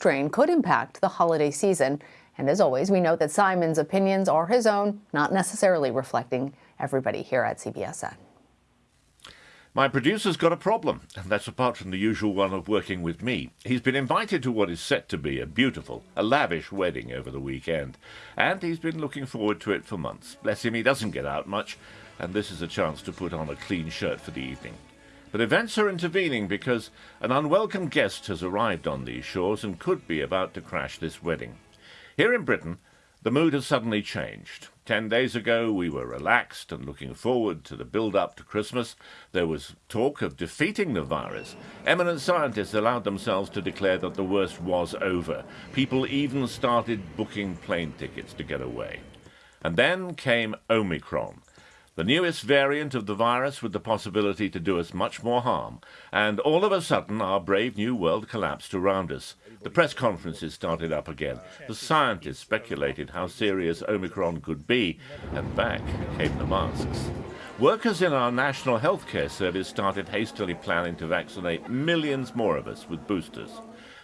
strain could impact the holiday season. And as always, we note that Simon's opinions are his own, not necessarily reflecting everybody here at CBSN. My producer's got a problem, and that's apart from the usual one of working with me. He's been invited to what is set to be a beautiful, a lavish wedding over the weekend, and he's been looking forward to it for months. Bless him, he doesn't get out much, and this is a chance to put on a clean shirt for the evening. But events are intervening because an unwelcome guest has arrived on these shores and could be about to crash this wedding. Here in Britain, the mood has suddenly changed. Ten days ago, we were relaxed and looking forward to the build up to Christmas. There was talk of defeating the virus. Eminent scientists allowed themselves to declare that the worst was over. People even started booking plane tickets to get away. And then came Omicron, the newest variant of the virus with the possibility to do us much more harm. And all of a sudden, our brave new world collapsed around us. The press conferences started up again. The scientists speculated how serious Omicron could be, and back came the masks. Workers in our National Healthcare Service started hastily planning to vaccinate millions more of us with boosters.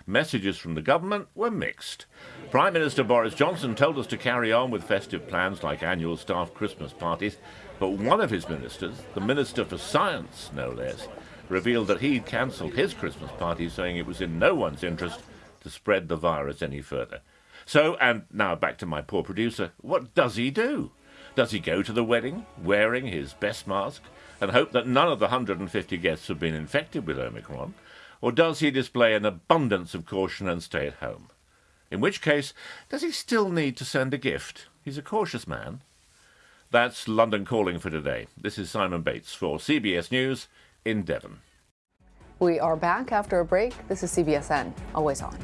Messages from the government were mixed. Prime Minister Boris Johnson told us to carry on with festive plans like annual staff Christmas parties, but one of his ministers, the Minister for Science no less, revealed that he'd cancelled his Christmas party, saying it was in no one's interest to spread the virus any further. So, and now back to my poor producer, what does he do? Does he go to the wedding wearing his best mask and hope that none of the 150 guests have been infected with Omicron? Or does he display an abundance of caution and stay at home? In which case, does he still need to send a gift? He's a cautious man. That's London Calling for today. This is Simon Bates for CBS News in Devon. We are back after a break. This is CBSN, always on.